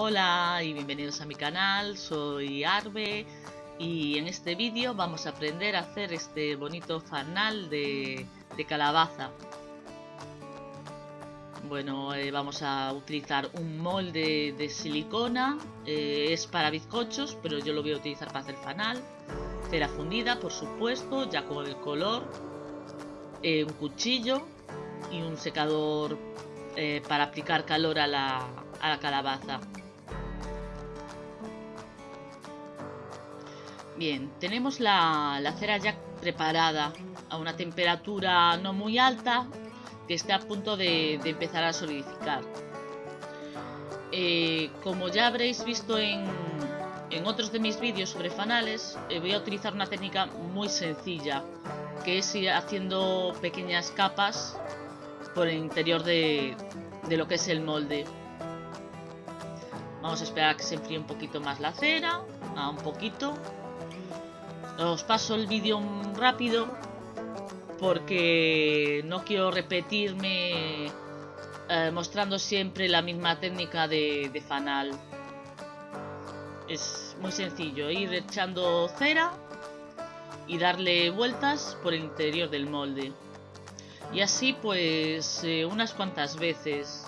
Hola y bienvenidos a mi canal, soy Arbe y en este vídeo vamos a aprender a hacer este bonito fanal de, calabaza. Bueno, eh, vamos a utilizar un molde de silicona, eh, es para bizcochos, pero yo lo voy a utilizar para hacer fanal. Cera fundida, por supuesto, ya con el color, eh, un cuchillo y un secador para aplicar calor a la, a la calabaza. Bien, tenemos la, cera ya preparada a una temperatura no muy alta que está a punto de, empezar a solidificar. Eh, como ya habréis visto en, otros de mis vídeos sobre fanales, eh, voy a utilizar una técnica muy sencilla, que es ir haciendo pequeñas capas por el interior de, de lo que es el molde. Vamos a esperar a que se enfríe un poquito más la cera, a un poquito, os paso el vídeo rápido porque no quiero repetirme eh, mostrando siempre la misma técnica de, fanal. Es muy sencillo, ir echando cera y darle vueltas por el interior del molde. Y así pues eh, unas cuantas veces.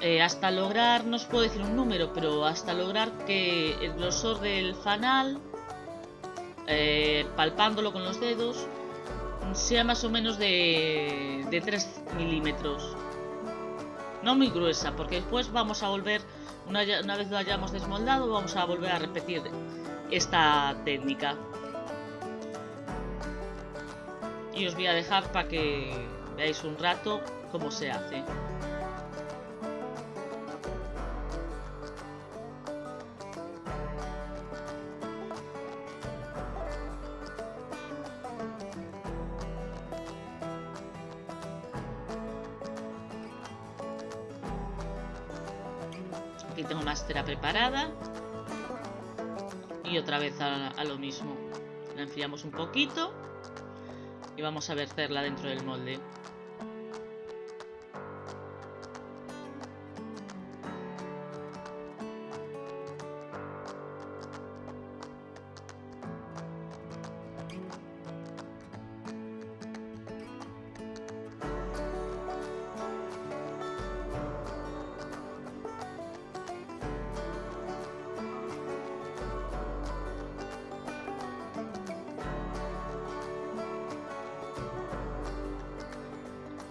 Eh, hasta lograr, no os puedo decir un número, pero hasta lograr que el grosor del fanal eh, palpándolo con los dedos, sea más o menos de, de 3 milímetros. No muy gruesa, porque después vamos a volver, una, una vez lo hayamos desmoldado, vamos a volver a repetir esta técnica. Y os voy a dejar para que veáis un rato cómo se hace. Aquí tengo más cera preparada. Y otra vez a, lo mismo. La enfriamos un poquito. Y vamos a verterla dentro del molde.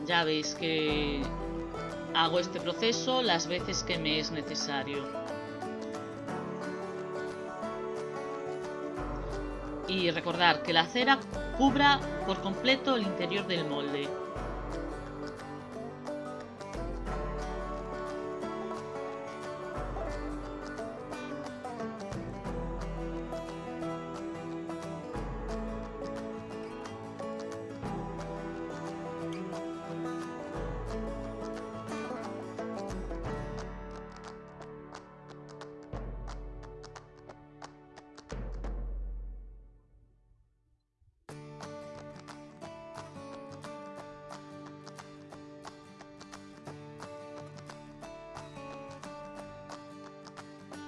Ya veis que hago este proceso las veces que me es necesario. Y recordar que la cera cubra por completo el interior del molde.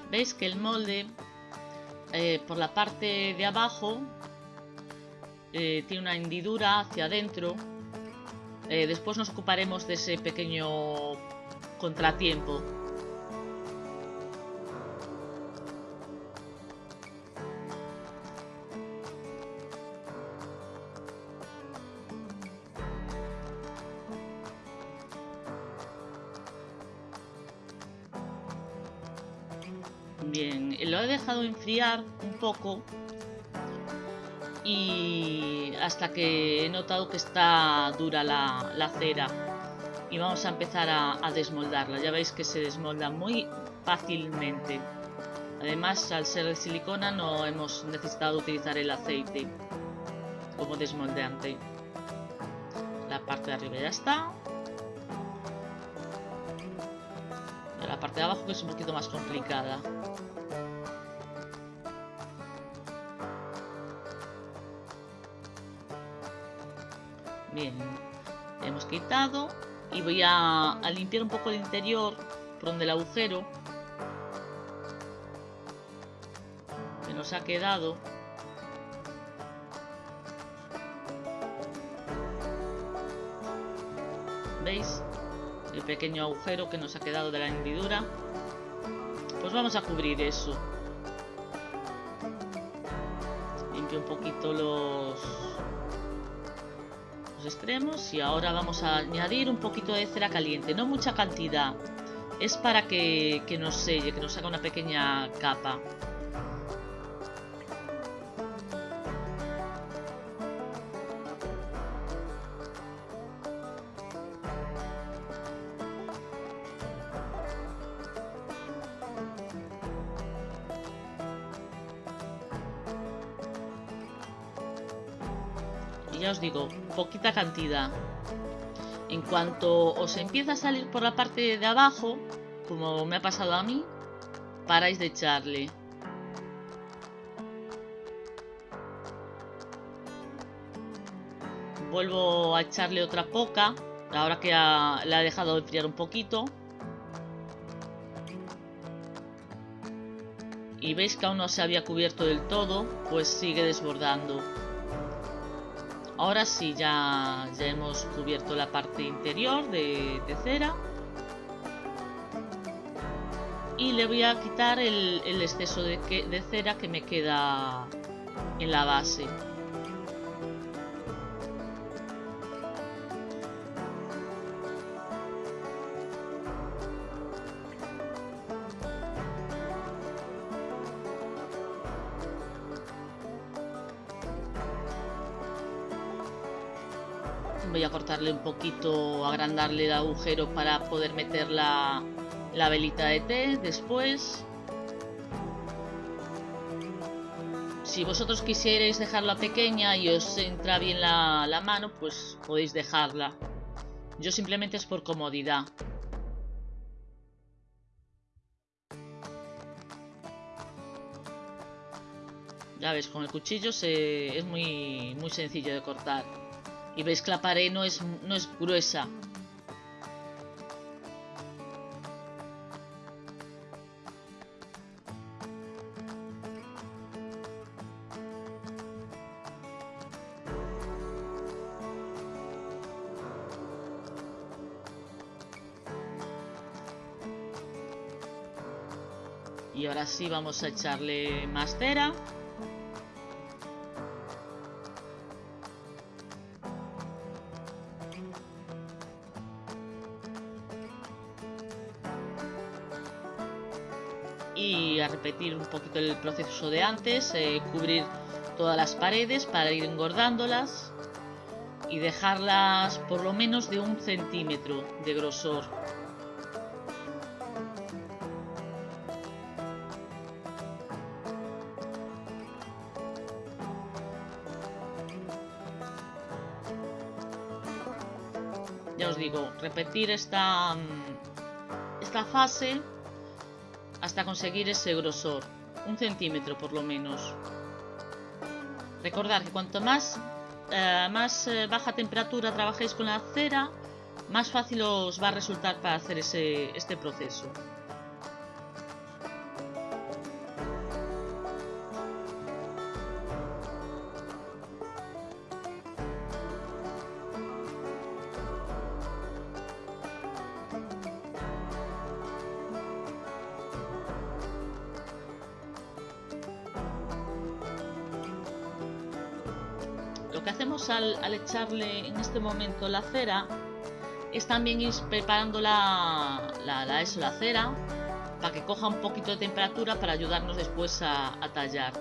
Veis que el molde eh, por la parte de abajo eh, tiene una hendidura hacia adentro eh, después nos ocuparemos de ese pequeño contratiempo Bien, lo he dejado enfriar un poco y hasta que he notado que está dura la, cera y vamos a empezar a, desmoldarla. Ya veis que se desmolda muy fácilmente. Además, al ser de silicona no hemos necesitado utilizar el aceite como desmoldeante. La parte de arriba ya está. parte de abajo que es un poquito más complicada. Bien, hemos quitado y voy a, limpiar un poco el interior por donde el agujero que nos ha quedado. ¿Veis? El pequeño agujero que nos ha quedado de la hendidura. Pues vamos a cubrir eso. Limpio un poquito los, extremos y ahora vamos a añadir un poquito de cera caliente, no mucha cantidad. Es para que, que nos selle, que nos haga una pequeña capa. Ya os digo, poquita cantidad. En cuanto os empieza a salir por la parte de abajo, como me ha pasado a mí, paráis de echarle. Vuelvo a echarle otra poca, ahora que la he dejado enfriar un poquito. Y veis que aún no se había cubierto del todo, pues sigue desbordando. Ahora sí, ya, ya hemos cubierto la parte interior de, cera. Y le voy a quitar el, exceso de, de cera que me queda en la base. Voy a cortarle un poquito, agrandarle el agujero para poder meter la, velita de té después. Si vosotros quisierais dejarla pequeña y os entra bien la, la mano, pues podéis dejarla. Yo simplemente es por comodidad. Ya ves, con el cuchillo se, es muy, muy sencillo de cortar. Y veis que la pared no es, no es gruesa. Y ahora sí vamos a echarle más cera. Repetir un poquito el proceso de antes, eh, cubrir todas las paredes para ir engordándolas y dejarlas por lo menos de un centímetro de grosor. Ya os digo, repetir esta, mm, esta fase conseguir ese grosor, un centímetro por lo menos. Recordad que cuanto más, eh, más eh, baja temperatura trabajéis con la cera, más fácil os va a resultar para hacer ese, este proceso. Que hacemos al, echarle en este momento la cera es también ir preparando la, la, eso, la cera para que coja un poquito de temperatura para ayudarnos después a, tallar.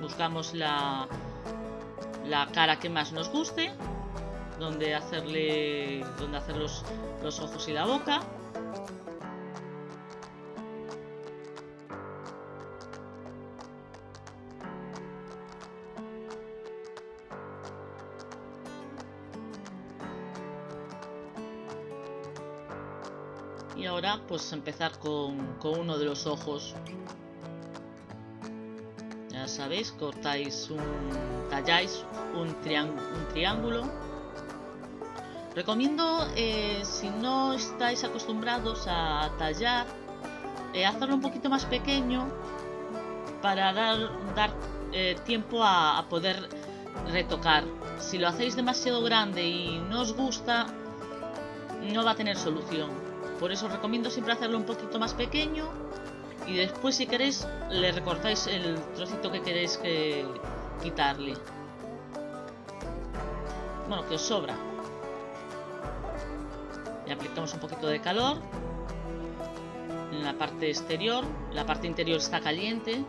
Buscamos la, la cara que más nos guste, donde hacerle, donde hacer los ojos y la boca. Pues empezar con, uno de los ojos ya sabéis cortáis un talláis un, un triángulo Recomiendo, eh, si no estáis acostumbrados a tallar, eh, hacerlo un poquito más pequeño para dar, dar eh, tiempo a, poder retocar. Si lo hacéis demasiado grande y no os gusta, no va a tener solución. Por eso os recomiendo siempre hacerlo un poquito más pequeño y después si queréis le recortáis el trocito que queréis que quitarle. Bueno, que os sobra. Le aplicamos un poquito de calor en la parte exterior. La parte interior está caliente.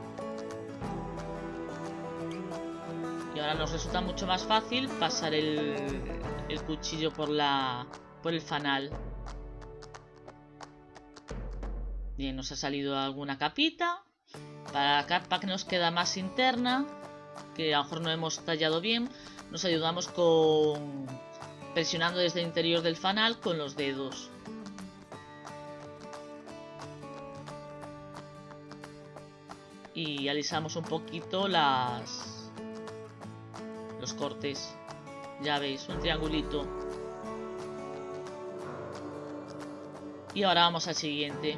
Y ahora nos resulta mucho más fácil pasar el, el cuchillo por, la, por el fanal. Bien, nos ha salido alguna capita. Para la capa que nos queda más interna, que a lo mejor no hemos tallado bien, nos ayudamos con presionando desde el interior del fanal con los dedos. Y alisamos un poquito las los cortes. Ya veis, un triangulito. Y ahora vamos al siguiente.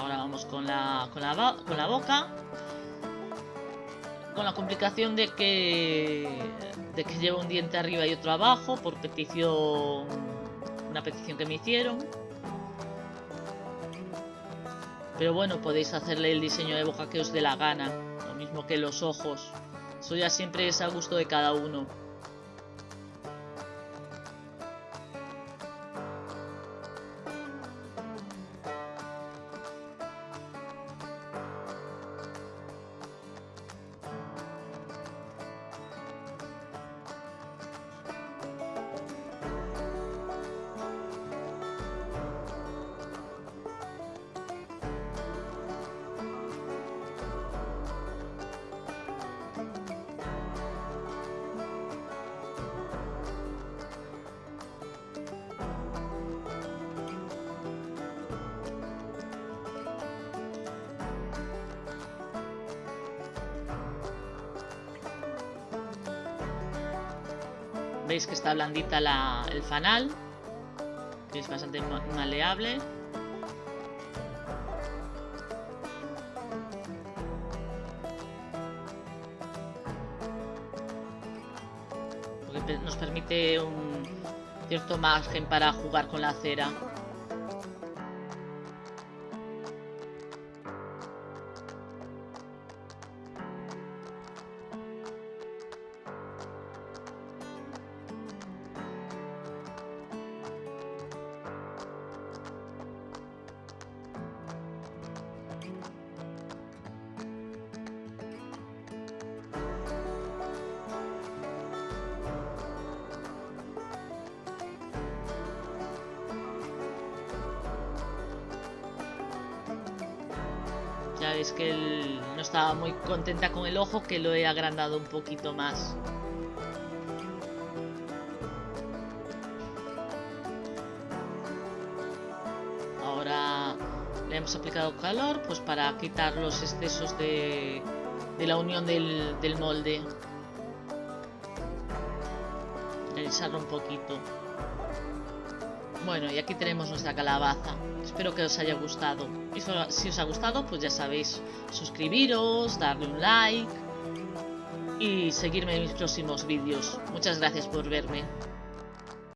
Ahora vamos con la, con la, con la boca. Con la complicación de que, de que lleva un diente arriba y otro abajo por petición, una petición que me hicieron. Pero bueno, podéis hacerle el diseño de boca que os dé la gana. Lo mismo que los ojos. Eso ya siempre es a gusto de cada uno. Veis que está blandita el fanal, que es bastante maleable. Porque nos permite un cierto margen para jugar con la cera. Veis que no estaba muy contenta con el ojo, que lo he agrandado un poquito más. Ahora le hemos aplicado calor pues para quitar los excesos de, la unión del, del molde. Alisarlo un poquito. Bueno, y aquí tenemos nuestra calabaza. Espero que os haya gustado. Y si os ha gustado, pues ya sabéis, suscribiros, darle un like y seguirme en mis próximos vídeos. Muchas gracias por verme.